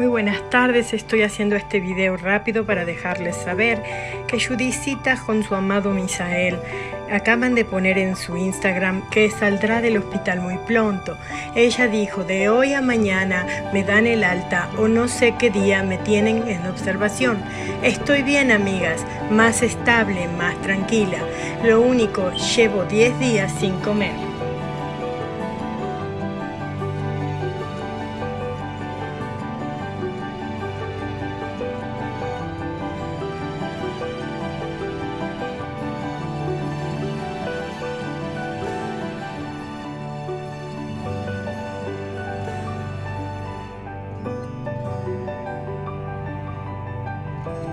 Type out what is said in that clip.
Muy buenas tardes, estoy haciendo este video rápido para dejarles saber que Judicita con su amado Misael acaban de poner en su Instagram que saldrá del hospital muy pronto. Ella dijo, de hoy a mañana me dan el alta o no sé qué día me tienen en observación. Estoy bien amigas, más estable, más tranquila. Lo único, llevo 10 días sin comer. Bye.